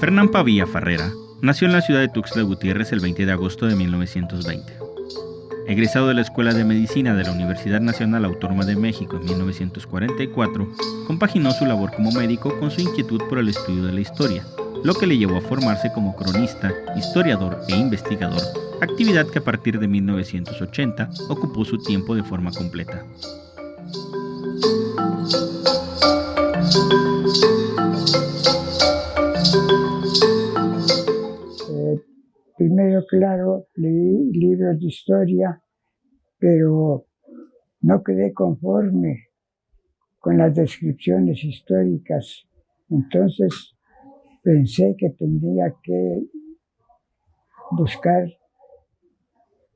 Fernán Pavía Farrera nació en la ciudad de Tuxtla Gutiérrez el 20 de agosto de 1920. Egresado de la Escuela de Medicina de la Universidad Nacional Autónoma de México en 1944, compaginó su labor como médico con su inquietud por el estudio de la historia, lo que le llevó a formarse como cronista, historiador e investigador, actividad que a partir de 1980 ocupó su tiempo de forma completa. Primero, claro, leí libros de historia, pero no quedé conforme con las descripciones históricas. Entonces pensé que tendría que buscar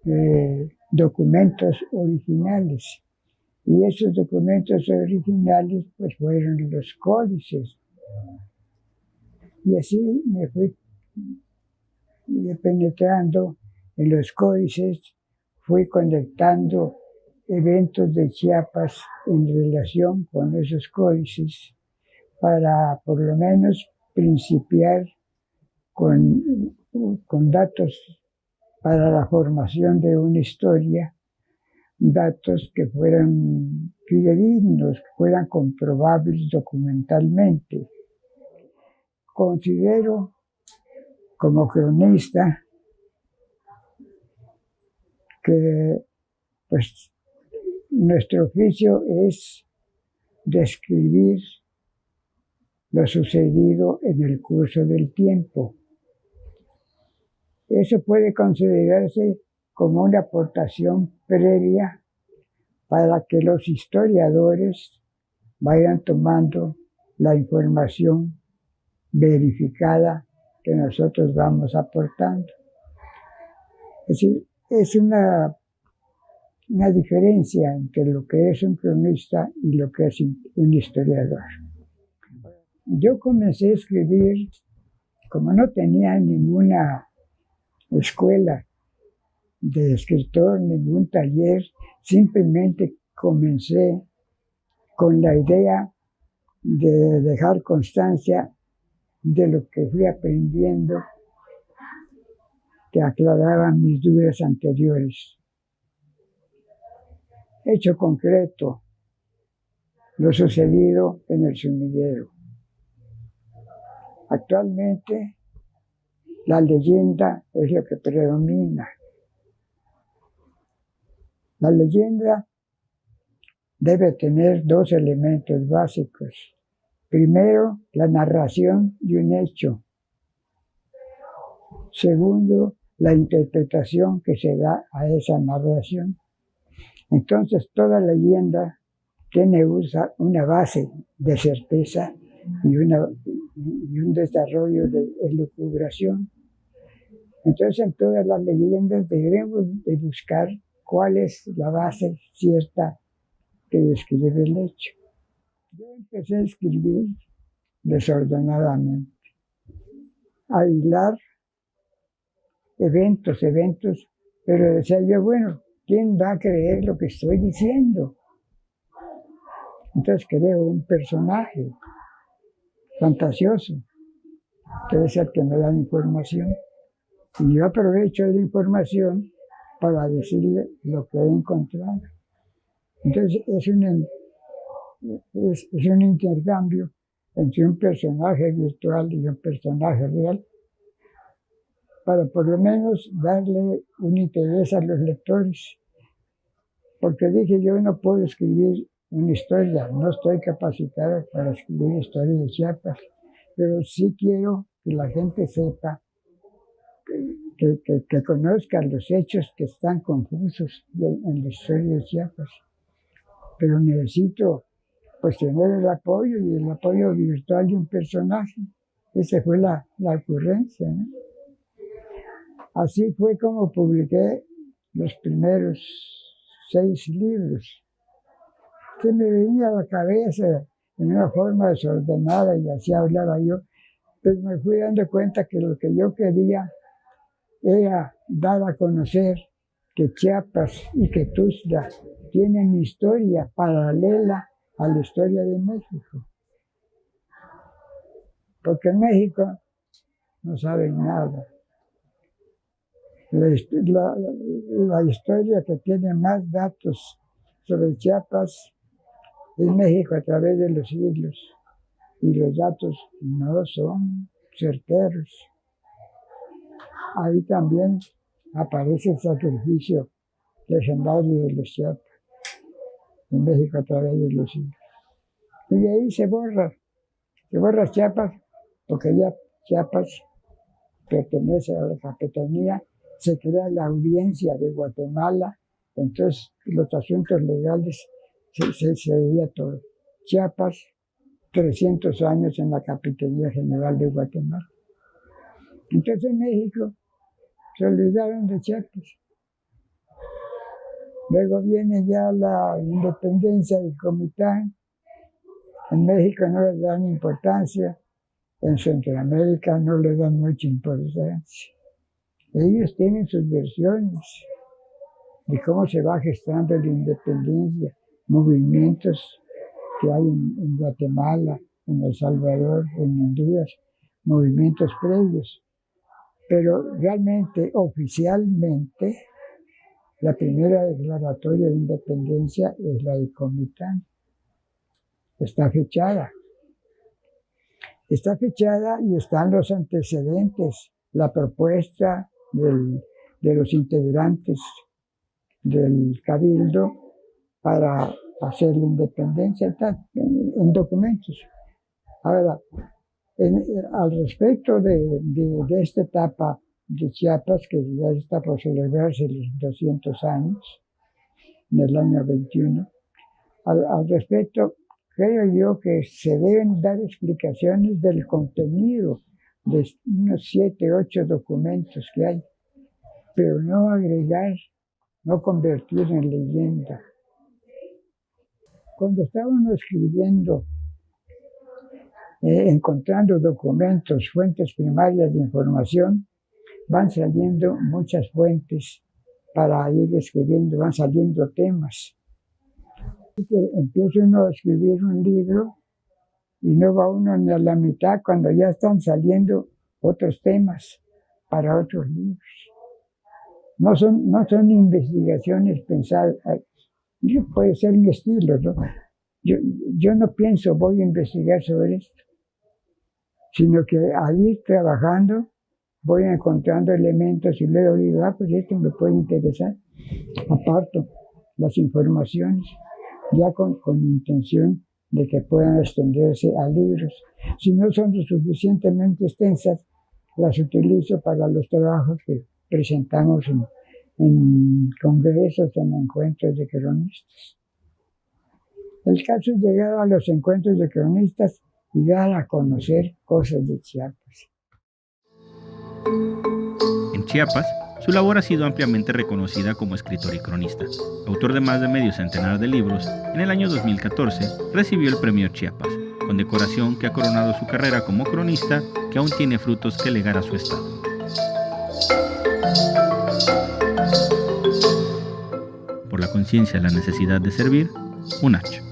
eh, documentos originales. Y esos documentos originales pues fueron los códices. Y así me fui penetrando en los códices, fui conectando eventos de Chiapas en relación con esos códices para por lo menos principiar con, con datos para la formación de una historia, datos que fueran fidedignos, que fueran comprobables documentalmente. Considero como cronista que pues nuestro oficio es describir lo sucedido en el curso del tiempo. Eso puede considerarse como una aportación previa para que los historiadores vayan tomando la información verificada que nosotros vamos aportando. Es decir, es una, una diferencia entre lo que es un cronista y lo que es un historiador. Yo comencé a escribir, como no tenía ninguna escuela de escritor, ningún taller, simplemente comencé con la idea de dejar constancia de lo que fui aprendiendo que aclaraban mis dudas anteriores. Hecho concreto, lo sucedido en el sumidero. Actualmente, la leyenda es lo que predomina. La leyenda debe tener dos elementos básicos. Primero, la narración de un hecho. Segundo, la interpretación que se da a esa narración. Entonces, toda leyenda tiene una base de certeza y, un desarrollo de elucubración. Entonces, en todas las leyendas debemos de buscar cuál es la base cierta que describe el hecho. Yo empecé a escribir desordenadamente, a hilar eventos, eventos, pero decía yo, bueno, ¿quién va a creer lo que estoy diciendo? Entonces creo un personaje fantasioso, que es el que me da información. Y yo aprovecho la información para decirle lo que he encontrado. Entonces es un es, un intercambio entre un personaje virtual y un personaje real para por lo menos darle un interés a los lectores. Porque dije, yo no puedo escribir una historia, no estoy capacitado para escribir historias de Chiapas, pero sí quiero que la gente sepa, que, que, conozca los hechos que están confusos en la historia de Chiapas. Pero necesito pues tener el apoyo y el apoyo virtual de un personaje. Esa fue la, la ocurrencia. Así fue como publiqué los primeros seis libros, que me venía a la cabeza en una forma desordenada y así hablaba yo, pero me fui dando cuenta que lo que yo quería era dar a conocer que Chiapas y que Tuzla tienen historia paralela a la historia de México. Porque en México no saben nada. La, la, historia que tiene más datos sobre Chiapas es México a través de los siglos y los datos no son certeros. Ahí también aparece el sacrificio legendario de los Chiapas en México a través de los siglos. Y ahí se borra, se borra Chiapas porque ya Chiapas pertenece a la capitanía se crea la audiencia de Guatemala, entonces los asuntos legales se, se, veía todo. Chiapas, 300 años en la Capitanía General de Guatemala. Entonces en México se olvidaron de Chiapas. Luego viene ya la independencia del Comitán. En México no le dan importancia, en Centroamérica no le dan mucha importancia. Ellos tienen sus versiones de cómo se va gestando la independencia, movimientos que hay en, Guatemala, en El Salvador, en Honduras, movimientos previos. Pero realmente, oficialmente, la primera declaratoria de independencia es la de Comitán. Está fechada. Está fechada y están los antecedentes, la propuesta de los integrantes del cabildo para hacer la independencia en, documentos. Ahora, al respecto de, esta etapa de Chiapas, que ya está por celebrarse los 200 años, en el año 21, al, al respecto, creo yo que se deben dar explicaciones del contenido de unos siete, ocho documentos que hay, pero no agregar, no convertir en leyenda. Cuando estábamos escribiendo, eh, encontrando documentos, fuentes primarias de información, van saliendo muchas fuentes para ir escribiendo, van saliendo temas. Empieza uno a escribir un libro y no va uno ni a la mitad cuando ya están saliendo otros temas para otros libros. No son, no son investigaciones pensadas, puede ser mi estilo, ¿no? Yo, yo no pienso voy a investigar sobre esto, sino que al ir trabajando voy encontrando elementos y luego digo, ah, pues esto me puede interesar. Aparto las informaciones ya con, con intención de que puedan extenderse a libros. Si no son lo suficientemente extensas, las utilizo para los trabajos que presentamos en, congresos, en encuentros de cronistas. El caso es llegar a los encuentros de cronistas y dar a conocer cosas de Chiapas. En Chiapas, su labor ha sido ampliamente reconocida como escritor y cronista. Autor de más de medio centenar de libros, en el año 2014 recibió el Premio Chiapas, condecoración que ha coronado su carrera como cronista que aún tiene frutos que legar a su estado. Por la conciencia de la necesidad de servir, un hacha.